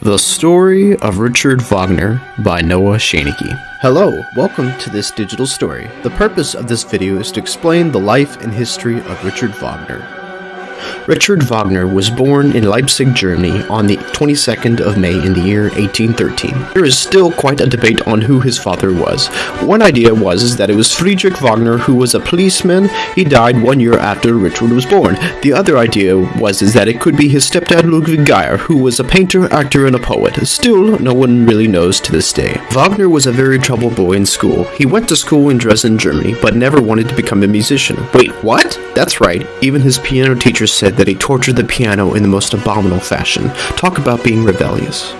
The Story of Richard Wagner by Noah Schoeneke. Hello, welcome to this digital story. The purpose of this video is to explain the life and history of Richard Wagner. Richard Wagner was born in Leipzig, Germany on the 22nd of May in the year 1813. There is still quite a debate on who his father was. One idea was is that it was Friedrich Wagner who was a policeman. He died one year after Richard was born. The other idea was is that it could be his stepdad Ludwig Geyer, who was a painter, actor, and a poet. Still, no one really knows to this day. Wagner was a very troubled boy in school. He went to school in Dresden, Germany, but never wanted to become a musician. Wait, what? That's right. Even his piano teacher said that he tortured the piano in the most abominable fashion. Talk about being rebellious.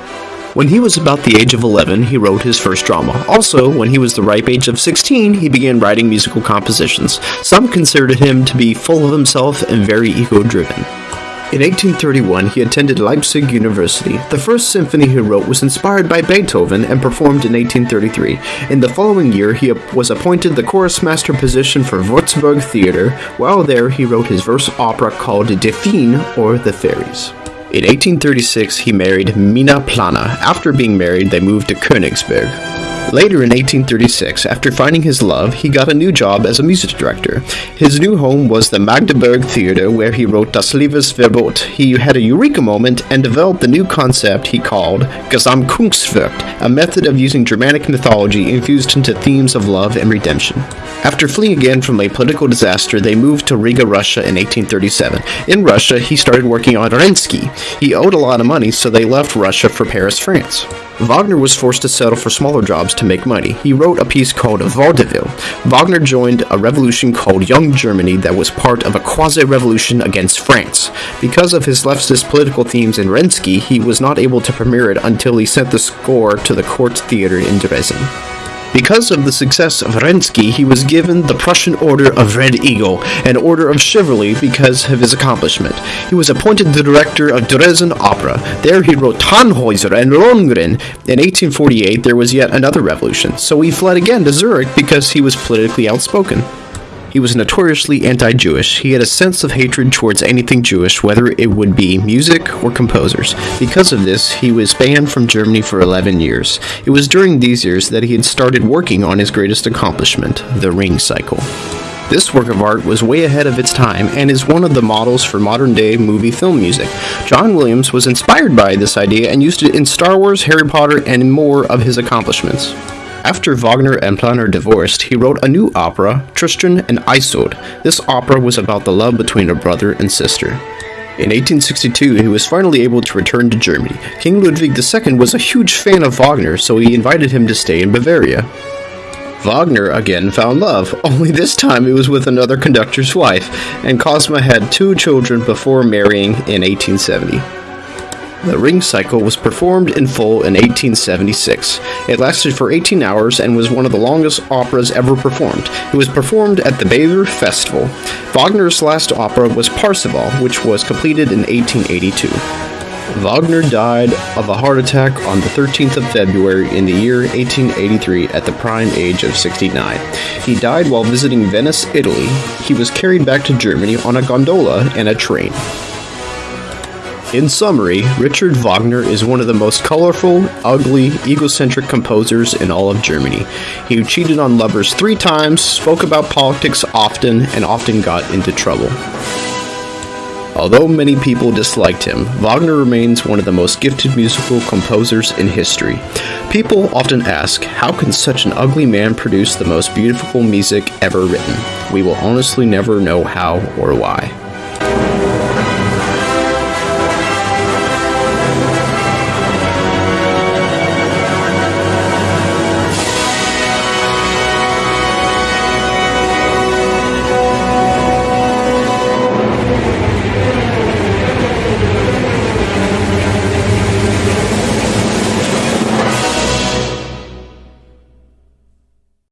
When he was about the age of 11, he wrote his first drama. Also, when he was the ripe age of 16, he began writing musical compositions. Some considered him to be full of himself and very ego driven. In 1831, he attended Leipzig University. The first symphony he wrote was inspired by Beethoven and performed in 1833. In the following year, he was appointed the chorus master position for Würzburg Theatre. While there, he wrote his verse opera called Die or The Fairies. In 1836, he married Minna Planer. After being married, they moved to Königsberg. Later in 1836, after finding his love, he got a new job as a music director. His new home was the Magdeburg Theater, where he wrote Das Liebesverbot. He had a eureka moment and developed the new concept he called Gesamtkunstwerk, a method of using Germanic mythology infused into themes of love and redemption. After fleeing again from a political disaster, they moved to Riga, Russia in 1837. In Russia, he started working on Rienzi. He owed a lot of money, so they left Russia for Paris, France. Wagner was forced to settle for smaller jobs to make money. He wrote a piece called Vaudeville. Wagner joined a revolution called Young Germany that was part of a quasi-revolution against France. Because of his leftist political themes in Rienzi, he was not able to premiere it until he sent the score to the Court Theater in Dresden. Because of the success of Rienzi, he was given the Prussian Order of Red Eagle, an order of chivalry because of his accomplishment. He was appointed the director of Dresden Opera. There he wrote Tannhäuser and Lohengrin. In 1848, there was yet another revolution, so he fled again to Zurich because he was politically outspoken. He was notoriously anti Jewish. He had a sense of hatred towards anything Jewish, whether it would be music or composers. Because of this, he was banned from Germany for 11 years. It was during these years that he had started working on his greatest accomplishment, the Ring Cycle. This work of art was way ahead of its time and is one of the models for modern day movie film music. John Williams was inspired by this idea and used it in Star Wars, Harry Potter, and more of his accomplishments. After Wagner and Planer divorced, he wrote a new opera, Tristan and Isolde. This opera was about the love between a brother and sister. In 1862, he was finally able to return to Germany. King Ludwig II was a huge fan of Wagner, so he invited him to stay in Bavaria. Wagner again found love, only this time it was with another conductor's wife, and Cosima had two children before marrying in 1870. The Ring Cycle was performed in full in 1876. It lasted for 18 hours and was one of the longest operas ever performed. It was performed at the Bayreuth Festival. Wagner's last opera was Parsifal, which was completed in 1882. Wagner died of a heart attack on the 13th of February in the year 1883 at the prime age of 69. He died while visiting Venice, Italy. He was carried back to Germany on a gondola and a train. In summary, Richard Wagner is one of the most colorful, ugly, egocentric composers in all of Germany. He cheated on lovers three times, spoke about politics often, and often got into trouble. Although many people disliked him, Wagner remains one of the most gifted musical composers in history. People often ask, how can such an ugly man produce the most beautiful music ever written? We will honestly never know how or why.